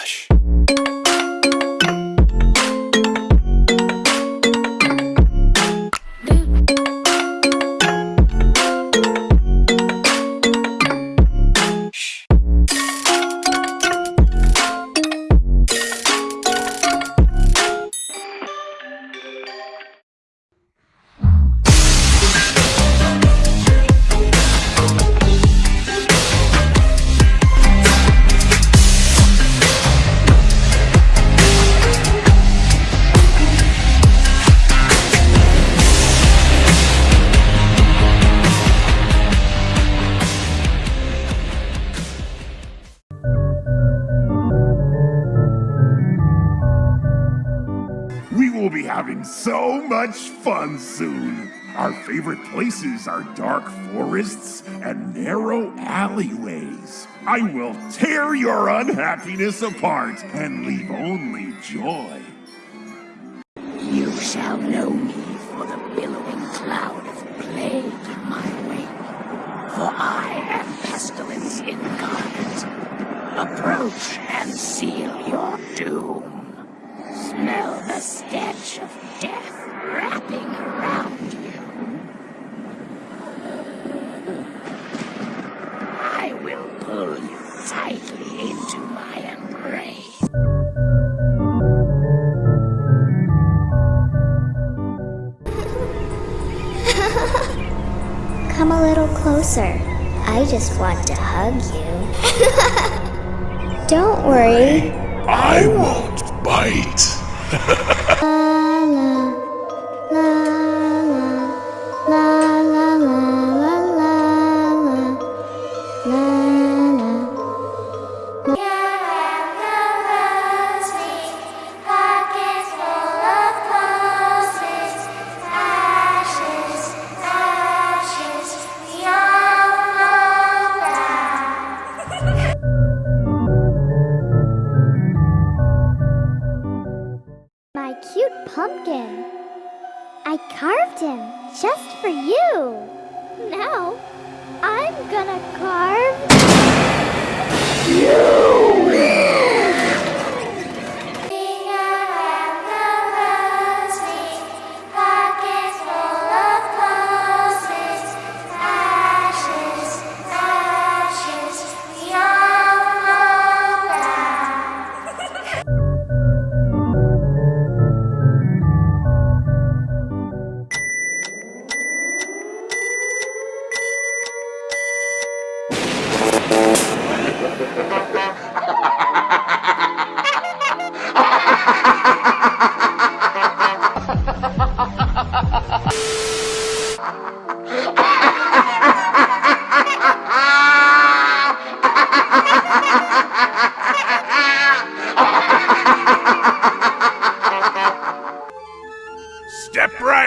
Relaxa. So much fun soon. Our favorite places are dark forests and narrow alleyways. I will tear your unhappiness apart and leave only joy. You shall know me for the billowing cloud of plague in my wake. For I am pestilence incarnate. Approach and seal your doom. Smell the stench of death closer. I just want to hug you. Don't worry. I won't bite. La uh, I carved him just for you. Now, I'm gonna carve. Step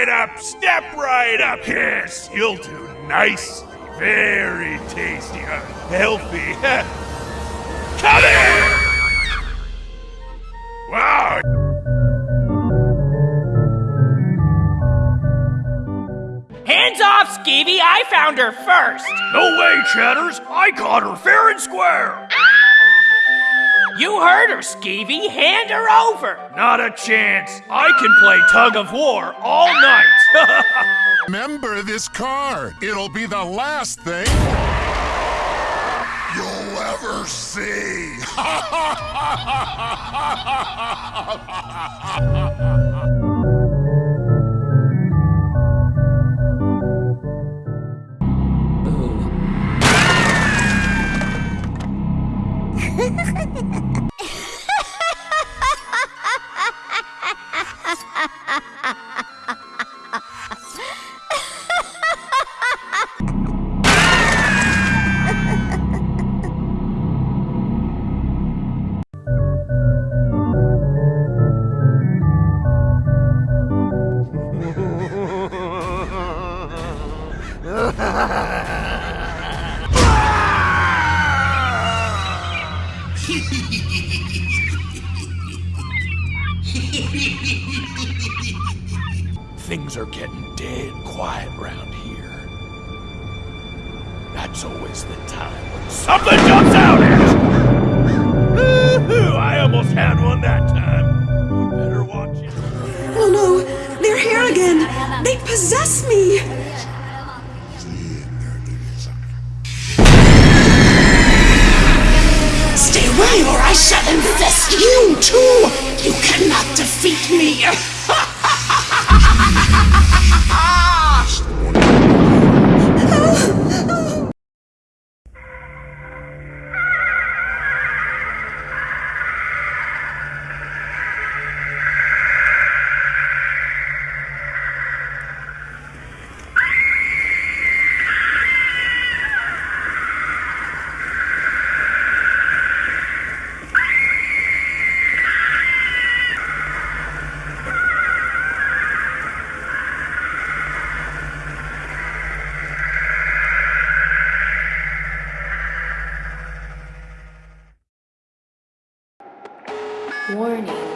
right up, step right up. Yes, you'll do nicely. Very tasty, uh, healthy. Come here! Wow, Hands off, Skeevy! I found her first! no way, Chatters. I caught her fair and square. You heard her, Skeevy! Hand her over! Not a chance. I can play tug of war all night. Remember this card. It'll be the last thing you'll ever see. Things are getting dead quiet round here. That's always the time when something jumps out at you. I almost had one that time. You better watch it. Oh no, they're here again. They possess me. Too! You cannot defeat me! Warning. Warning.